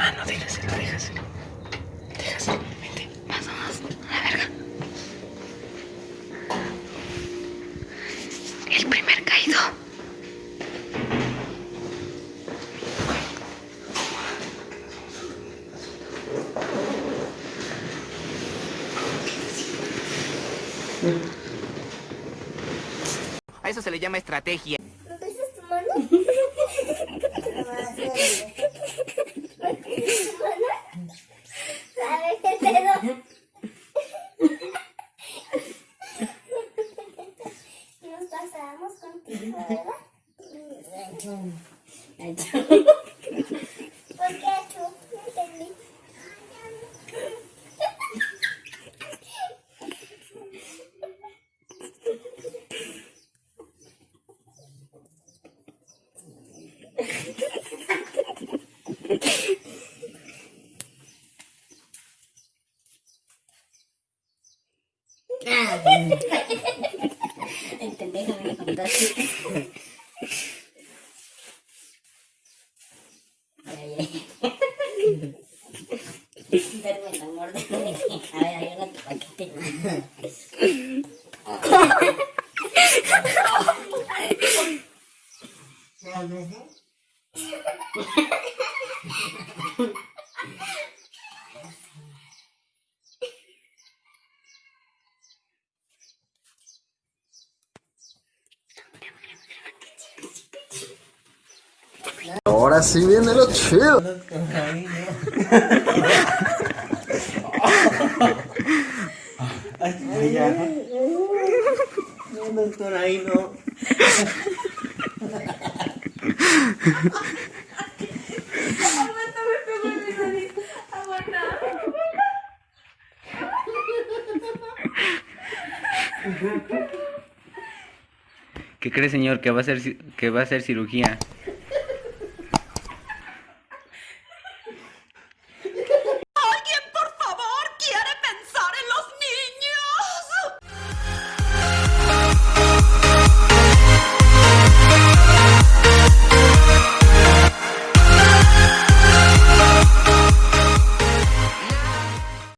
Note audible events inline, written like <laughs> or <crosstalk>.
Ah, no, déjaselo, déjaselo. El primer caído. A eso se le llama estrategia. ¿No besas tu mano? <laughs> Ah. Pendejo me. Duerme la muerte. A ver, ahí tu paquete. Ahora sí viene lo chido. No, doctor, ahí no. ¿Qué cree, señor? Que va a ser, que va a hacer cirugía.